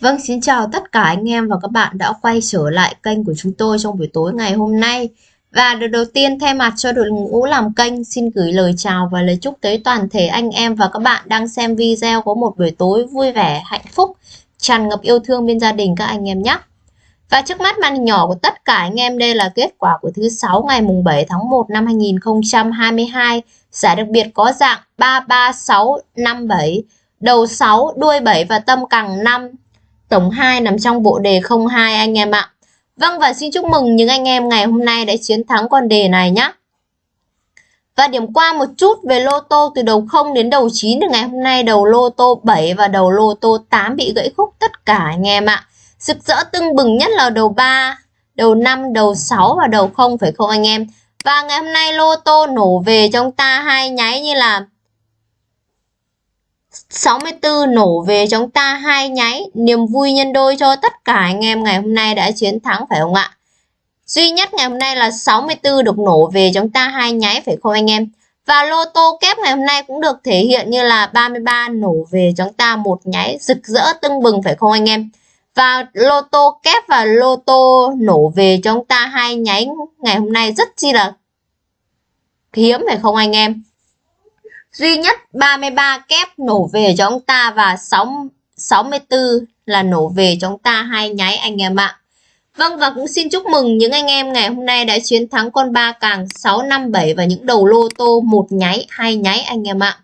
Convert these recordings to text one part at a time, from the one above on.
Vâng, xin chào tất cả anh em và các bạn đã quay trở lại kênh của chúng tôi trong buổi tối ngày hôm nay. Và điều đầu tiên thay mặt cho đội ngũ làm kênh xin gửi lời chào và lời chúc tới toàn thể anh em và các bạn đang xem video có một buổi tối vui vẻ, hạnh phúc, tràn ngập yêu thương bên gia đình các anh em nhé. Và trước mắt màn hình nhỏ của tất cả anh em đây là kết quả của thứ sáu ngày mùng 7 tháng 1 năm 2022. Giải đặc biệt có dạng 33657, đầu 6, đuôi 7 và tâm cẳng 5 Tổng 2 nằm trong bộ đề 02 anh em ạ. Vâng và xin chúc mừng những anh em ngày hôm nay đã chiến thắng con đề này nhé. Và điểm qua một chút về lô tô từ đầu 0 đến đầu 9 thì ngày hôm nay đầu lô tô 7 và đầu lô tô 8 bị gãy khúc tất cả anh em ạ. Rực rỡ tưng bừng nhất là đầu 3, đầu 5, đầu 6 và đầu 0 phải không anh em? Và ngày hôm nay lô tô nổ về trong ta hai nháy như là 64 nổ về chúng ta hai nháy, niềm vui nhân đôi cho tất cả anh em ngày hôm nay đã chiến thắng, phải không ạ? Duy nhất ngày hôm nay là 64 được nổ về chúng ta hai nháy, phải không anh em? Và lô tô kép ngày hôm nay cũng được thể hiện như là 33 nổ về chúng ta một nháy, rực rỡ tưng bừng, phải không anh em? Và lô tô kép và lô tô nổ về chúng ta hai nháy ngày hôm nay rất chi là hiếm, phải không anh em? Duy nhất 33 kép nổ về cho ông ta và 6, 64 là nổ về cho ông ta hai nháy anh em ạ. Vâng và cũng xin chúc mừng những anh em ngày hôm nay đã chiến thắng con ba càng 657 và những đầu lô tô một nháy, hai nháy anh em ạ.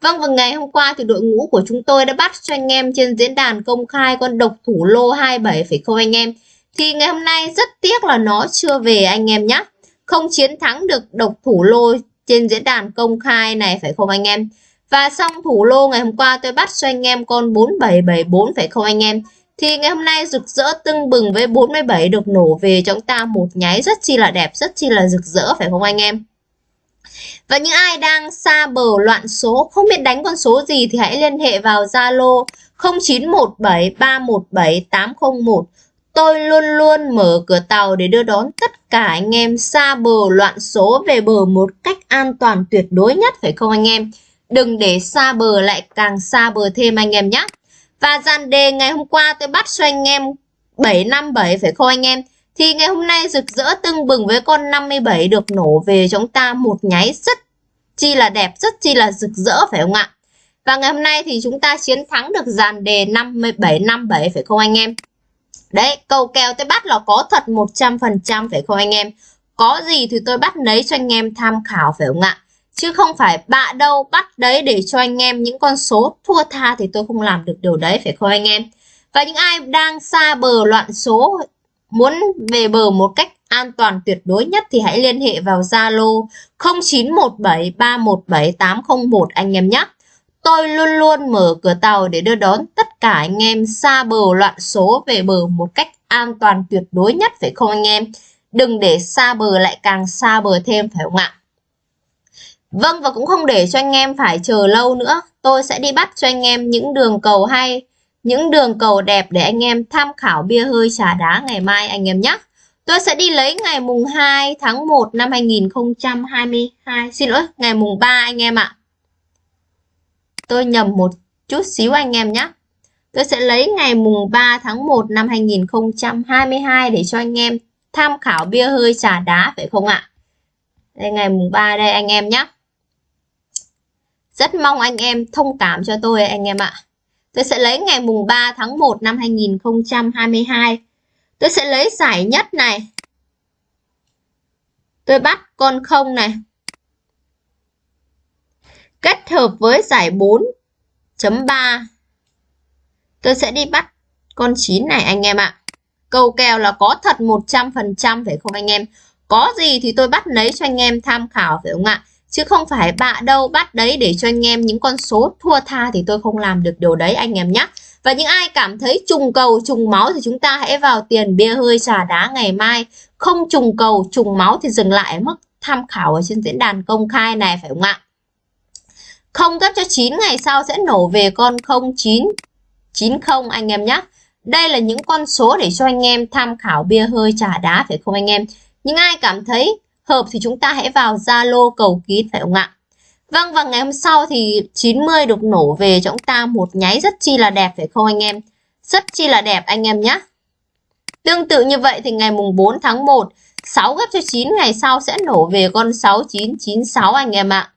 Vâng và ngày hôm qua thì đội ngũ của chúng tôi đã bắt cho anh em trên diễn đàn công khai con độc thủ lô 27 phải không anh em? Thì ngày hôm nay rất tiếc là nó chưa về anh em nhé. Không chiến thắng được độc thủ lô trên diễn đàn công khai này phải không anh em? Và xong thủ lô ngày hôm qua tôi bắt cho anh em con 4774 phải không anh em? Thì ngày hôm nay rực rỡ tưng bừng với 47 được nổ về cho chúng ta một nháy rất chi là đẹp, rất chi là rực rỡ phải không anh em? Và những ai đang xa bờ loạn số, không biết đánh con số gì thì hãy liên hệ vào Zalo 0917 317 801 Tôi luôn luôn mở cửa tàu để đưa đón tất cả anh em xa bờ loạn số về bờ một cách an toàn tuyệt đối nhất phải không anh em? Đừng để xa bờ lại càng xa bờ thêm anh em nhé. Và dàn đề ngày hôm qua tôi bắt cho anh em 757 phải không anh em? Thì ngày hôm nay rực rỡ tưng bừng với con 57 được nổ về chúng ta một nháy rất chi là đẹp, rất chi là rực rỡ phải không ạ? Và ngày hôm nay thì chúng ta chiến thắng được dàn đề 5757 phải không anh em? Đấy, cầu kèo tôi bắt là có thật 100% phải không anh em? Có gì thì tôi bắt lấy cho anh em tham khảo phải không ạ? Chứ không phải bạ đâu bắt đấy để cho anh em những con số thua tha thì tôi không làm được điều đấy phải không anh em? Và những ai đang xa bờ loạn số muốn về bờ một cách an toàn tuyệt đối nhất thì hãy liên hệ vào Zalo 0917317801 anh em nhé. Tôi luôn luôn mở cửa tàu để đưa đón tất cả anh em xa bờ loạn số về bờ một cách an toàn tuyệt đối nhất phải không anh em? Đừng để xa bờ lại càng xa bờ thêm phải không ạ? Vâng và cũng không để cho anh em phải chờ lâu nữa. Tôi sẽ đi bắt cho anh em những đường cầu hay, những đường cầu đẹp để anh em tham khảo bia hơi trà đá ngày mai anh em nhé. Tôi sẽ đi lấy ngày mùng 2 tháng 1 năm 2022. Xin lỗi, ngày mùng 3 anh em ạ. Tôi nhầm một chút xíu anh em nhé. Tôi sẽ lấy ngày mùng 3 tháng 1 năm 2022 để cho anh em tham khảo bia hơi trà đá, phải không ạ? Đây, ngày mùng 3 đây anh em nhé. Rất mong anh em thông cảm cho tôi anh em ạ. Tôi sẽ lấy ngày mùng 3 tháng 1 năm 2022. Tôi sẽ lấy giải nhất này. Tôi bắt con không này kết hợp với giải 4.3 tôi sẽ đi bắt con 9 này, anh em ạ. Câu kèo là có thật 100% phải không anh em? Có gì thì tôi bắt lấy cho anh em tham khảo phải không ạ? Chứ không phải bạ đâu, bắt đấy để cho anh em những con số thua tha thì tôi không làm được điều đấy, anh em nhé và những ai cảm thấy trùng cầu, trùng máu thì chúng ta hãy vào tiền bia hơi trà đá ngày mai. Không trùng cầu, trùng máu thì dừng lại mức tham khảo ở trên diễn đàn công khai này phải không ạ? Không gấp cho 9 ngày sau sẽ nổ về con 0990 anh em nhé. Đây là những con số để cho anh em tham khảo bia hơi trà đá phải không anh em? Nhưng ai cảm thấy hợp thì chúng ta hãy vào Zalo cầu kín phải không ạ? Vâng và ngày hôm sau thì 90 được nổ về cho chúng ta một nháy rất chi là đẹp phải không anh em? Rất chi là đẹp anh em nhé. Tương tự như vậy thì ngày mùng 4 tháng 1, 6 gấp cho 9 ngày sau sẽ nổ về con 6996 anh em ạ.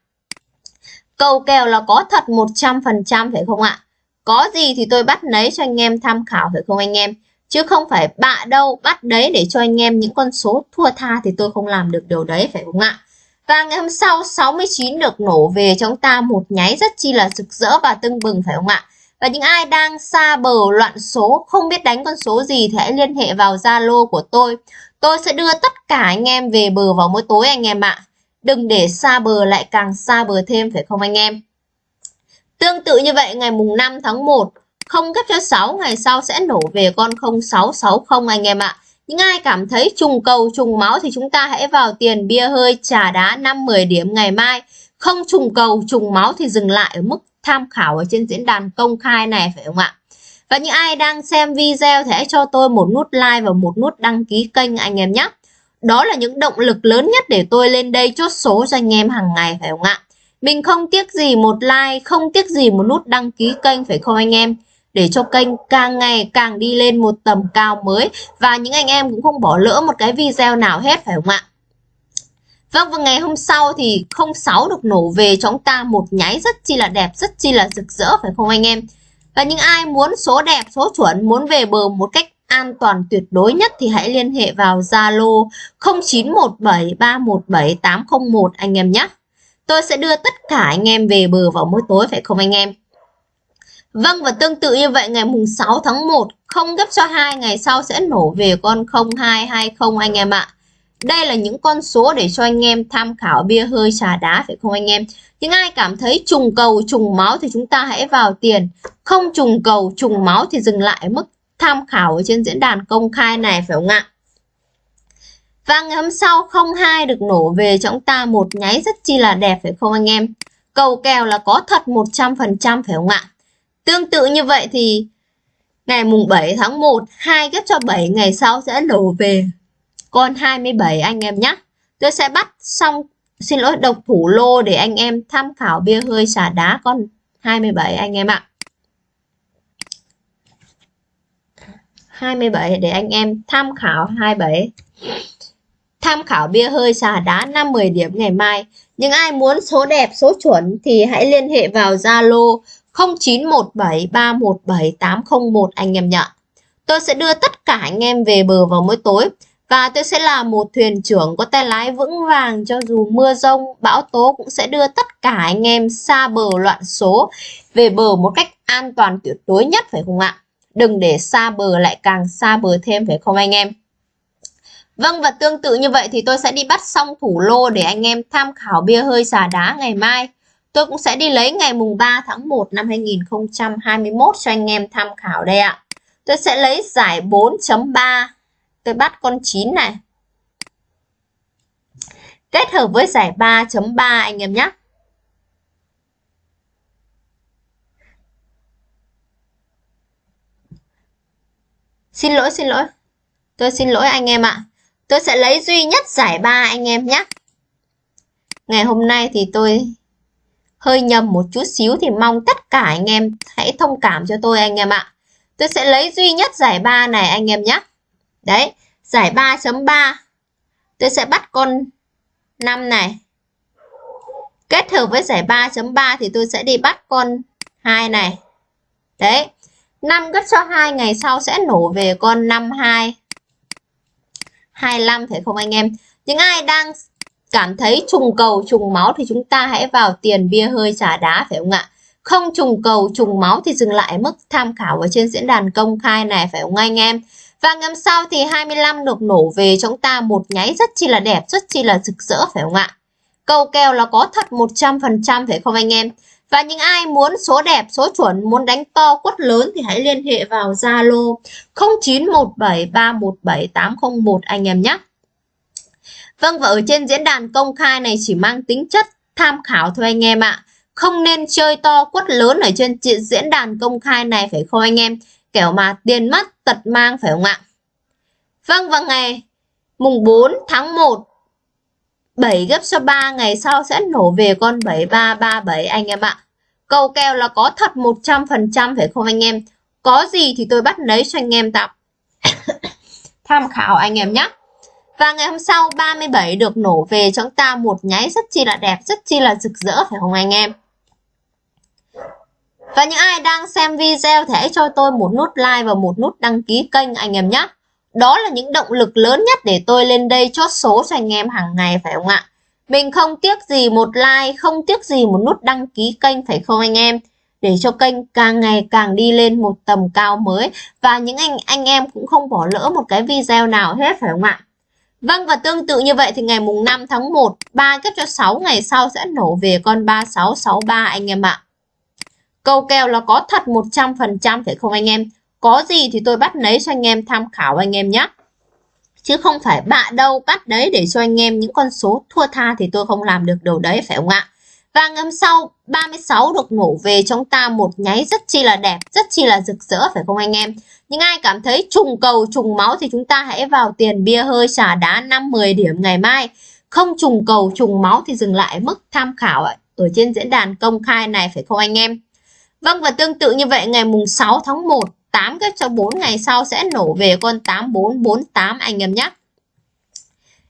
Cầu kèo là có thật 100% phải không ạ? Có gì thì tôi bắt lấy cho anh em tham khảo phải không anh em? Chứ không phải bạ đâu bắt đấy để cho anh em những con số thua tha thì tôi không làm được điều đấy phải không ạ? Và ngày hôm sau 69 được nổ về chúng ta một nháy rất chi là rực rỡ và tưng bừng phải không ạ? Và những ai đang xa bờ loạn số, không biết đánh con số gì thì hãy liên hệ vào Zalo của tôi. Tôi sẽ đưa tất cả anh em về bờ vào mỗi tối anh em ạ. Đừng để xa bờ lại càng xa bờ thêm phải không anh em? Tương tự như vậy ngày mùng 5 tháng 1, không gấp cho 6 ngày sau sẽ nổ về con 0660 anh em ạ. Những ai cảm thấy trùng cầu trùng máu thì chúng ta hãy vào tiền bia hơi trà đá 5-10 điểm ngày mai. Không trùng cầu trùng máu thì dừng lại ở mức tham khảo ở trên diễn đàn công khai này phải không ạ? Và những ai đang xem video thì hãy cho tôi một nút like và một nút đăng ký kênh anh em nhé. Đó là những động lực lớn nhất để tôi lên đây chốt số cho anh em hàng ngày phải không ạ? Mình không tiếc gì một like, không tiếc gì một nút đăng ký kênh phải không anh em? Để cho kênh càng ngày càng đi lên một tầm cao mới và những anh em cũng không bỏ lỡ một cái video nào hết phải không ạ? Vâng và ngày hôm sau thì 06 được nổ về chúng ta một nháy rất chi là đẹp, rất chi là rực rỡ phải không anh em? Và những ai muốn số đẹp, số chuẩn, muốn về bờ một cách an toàn tuyệt đối nhất thì hãy liên hệ vào Zalo 0917317801 anh em nhé. Tôi sẽ đưa tất cả anh em về bờ vào mỗi tối, phải không anh em? Vâng và tương tự như vậy, ngày mùng 6 tháng 1 không gấp cho hai, ngày sau sẽ nổ về con 0220 anh em ạ. Đây là những con số để cho anh em tham khảo bia hơi trà đá, phải không anh em? Những ai cảm thấy trùng cầu, trùng máu thì chúng ta hãy vào tiền. Không trùng cầu, trùng máu thì dừng lại mức tham khảo ở trên diễn đàn công khai này, phải không ạ? Và ngày hôm sau 02 được nổ về cho chúng ta một nháy rất chi là đẹp, phải không anh em? Cầu kèo là có thật 100% phải không ạ? Tương tự như vậy thì ngày mùng 7 tháng 1 2 ghép cho 7 ngày sau sẽ nổ về con 27 anh em nhé. Tôi sẽ bắt xong, xin lỗi, độc thủ lô để anh em tham khảo bia hơi xả đá con 27 anh em ạ. 27 để anh em tham khảo 27 tham khảo bia hơi xà đá 5-10 điểm ngày mai. Nhưng ai muốn số đẹp, số chuẩn thì hãy liên hệ vào Zalo 0917317801 anh em nhé. Tôi sẽ đưa tất cả anh em về bờ vào mỗi tối và tôi sẽ là một thuyền trưởng có tay lái vững vàng cho dù mưa rông, bão tố cũng sẽ đưa tất cả anh em xa bờ loạn số về bờ một cách an toàn tuyệt đối nhất phải không ạ? Đừng để xa bờ lại càng xa bờ thêm, phải không anh em? Vâng và tương tự như vậy thì tôi sẽ đi bắt xong thủ lô để anh em tham khảo bia hơi xà đá ngày mai. Tôi cũng sẽ đi lấy ngày mùng 3 tháng 1 năm 2021 cho anh em tham khảo đây ạ. Tôi sẽ lấy giải 4.3. Tôi bắt con 9 này. Kết hợp với giải 3.3 anh em nhé. Xin lỗi, xin lỗi. Tôi xin lỗi anh em ạ. Tôi sẽ lấy duy nhất giải ba anh em nhé. Ngày hôm nay thì tôi hơi nhầm một chút xíu thì mong tất cả anh em hãy thông cảm cho tôi anh em ạ. Tôi sẽ lấy duy nhất giải ba này anh em nhé. Đấy, giải 3.3. Tôi sẽ bắt con 5 này. Kết hợp với giải 3.3 thì tôi sẽ đi bắt con 2 này. Đấy. 5 gấp cho 2 ngày sau sẽ nổ về con 52. 25 phải không anh em? Những ai đang cảm thấy trùng cầu trùng máu thì chúng ta hãy vào tiền bia hơi trà đá phải không ạ? Không trùng cầu trùng máu thì dừng lại mức tham khảo ở trên diễn đàn công khai này phải không anh em? Và ngầm sau thì 25 được nổ về chúng ta một nháy rất chi là đẹp, rất chi là rực rỡ phải không ạ? Cầu kèo là có thật 100% phải không anh em? Và những ai muốn số đẹp, số chuẩn, muốn đánh to quất lớn thì hãy liên hệ vào Zalo 0917317801 anh em nhé. Vâng và ở trên diễn đàn công khai này chỉ mang tính chất tham khảo thôi anh em ạ. Không nên chơi to quất lớn ở trên diễn đàn công khai này phải không anh em? Kiểu mà tiền mất tật mang phải không ạ? Vâng và ngày mùng 4 tháng 1 7 gấp số 3 ngày sau sẽ nổ về con 7337 anh em ạ. Cầu kèo là có thật 100% phải không anh em? Có gì thì tôi bắt lấy cho anh em tạm tham khảo anh em nhé. Và ngày hôm sau 37 được nổ về cho chúng ta một nháy rất chi là đẹp, rất chi là rực rỡ phải không anh em? Và những ai đang xem video thì hãy cho tôi một nút like và một nút đăng ký kênh anh em nhé. Đó là những động lực lớn nhất để tôi lên đây chốt số cho anh em hàng ngày phải không ạ? Mình không tiếc gì một like, không tiếc gì một nút đăng ký kênh phải không anh em? Để cho kênh càng ngày càng đi lên một tầm cao mới và những anh anh em cũng không bỏ lỡ một cái video nào hết phải không ạ? Vâng và tương tự như vậy thì ngày mùng 5 tháng 1, 3 tiếp cho 6 ngày sau sẽ nổ về con 3663 anh em ạ. Câu kèo là có thật 100% phải không anh em? Có gì thì tôi bắt lấy cho anh em tham khảo anh em nhé. Chứ không phải bạ đâu bắt đấy để cho anh em những con số thua tha thì tôi không làm được điều đấy phải không ạ? Và ngâm sau 36 được nổ về trong ta một nháy rất chi là đẹp, rất chi là rực rỡ phải không anh em? Nhưng ai cảm thấy trùng cầu, trùng máu thì chúng ta hãy vào tiền bia hơi xả đá 5-10 điểm ngày mai. Không trùng cầu, trùng máu thì dừng lại mức tham khảo ở trên diễn đàn công khai này phải không anh em? Vâng và tương tự như vậy ngày mùng 6 tháng 1 8 kết cho 4 ngày sau sẽ nổ về con 8448 anh em nhé.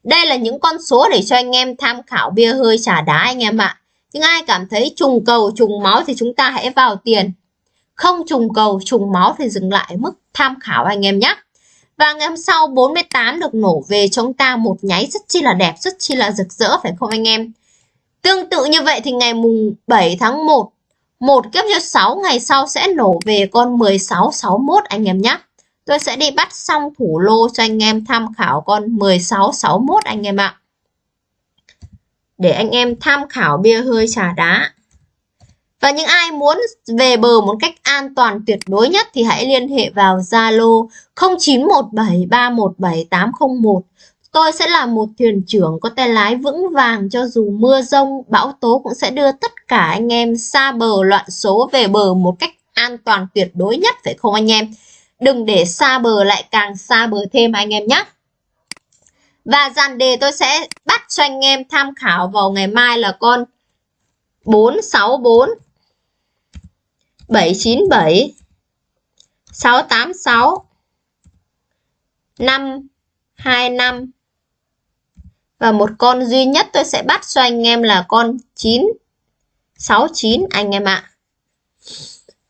Đây là những con số để cho anh em tham khảo bia hơi trả đá anh em ạ. Nhưng ai cảm thấy trùng cầu, trùng máu thì chúng ta hãy vào tiền. Không trùng cầu, trùng máu thì dừng lại mức tham khảo anh em nhé. Và ngày hôm sau 48 được nổ về chúng ta một nháy rất chi là đẹp, rất chi là rực rỡ phải không anh em? Tương tự như vậy thì ngày mùng 7 tháng 1 một kiếp cho 6 ngày sau sẽ nổ về con 1661 anh em nhé. Tôi sẽ đi bắt xong thủ lô cho anh em tham khảo con 1661 anh em ạ. Để anh em tham khảo bia hơi trà đá. Và những ai muốn về bờ một cách an toàn tuyệt đối nhất thì hãy liên hệ vào Zalo 0917317801 Tôi sẽ là một thuyền trưởng có tay lái vững vàng cho dù mưa rông, bão tố cũng sẽ đưa tất cả anh em xa bờ loạn số về bờ một cách an toàn tuyệt đối nhất phải không anh em? Đừng để xa bờ lại càng xa bờ thêm anh em nhé. Và dàn đề tôi sẽ bắt cho anh em tham khảo vào ngày mai là con 464 797 686 525 và một con duy nhất tôi sẽ bắt cho anh em là con 9 69 anh em ạ.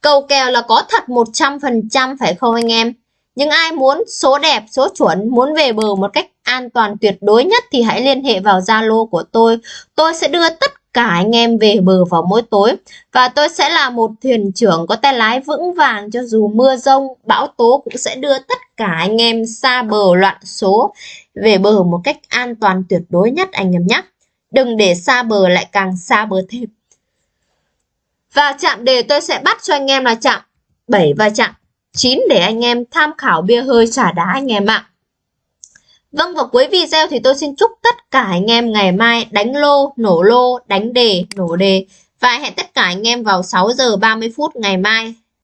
Cầu kèo là có thật 100% phải không anh em? Nhưng ai muốn số đẹp, số chuẩn, muốn về bờ một cách an toàn tuyệt đối nhất thì hãy liên hệ vào Zalo của tôi. Tôi sẽ đưa tất cả anh em về bờ vào mỗi tối. Và tôi sẽ là một thuyền trưởng có tay lái vững vàng cho dù mưa rông, bão tố cũng sẽ đưa tất cả anh em xa bờ loạn số về bờ một cách an toàn tuyệt đối nhất anh em nhé. Đừng để xa bờ lại càng xa bờ thêm. Và chạm đề tôi sẽ bắt cho anh em là chạm 7 và chạm 9 để anh em tham khảo bia hơi trả đá anh em ạ. Vâng và cuối video thì tôi xin chúc tất cả anh em ngày mai đánh lô, nổ lô, đánh đề, nổ đề. Và hẹn tất cả anh em vào 6 giờ 30 phút ngày mai.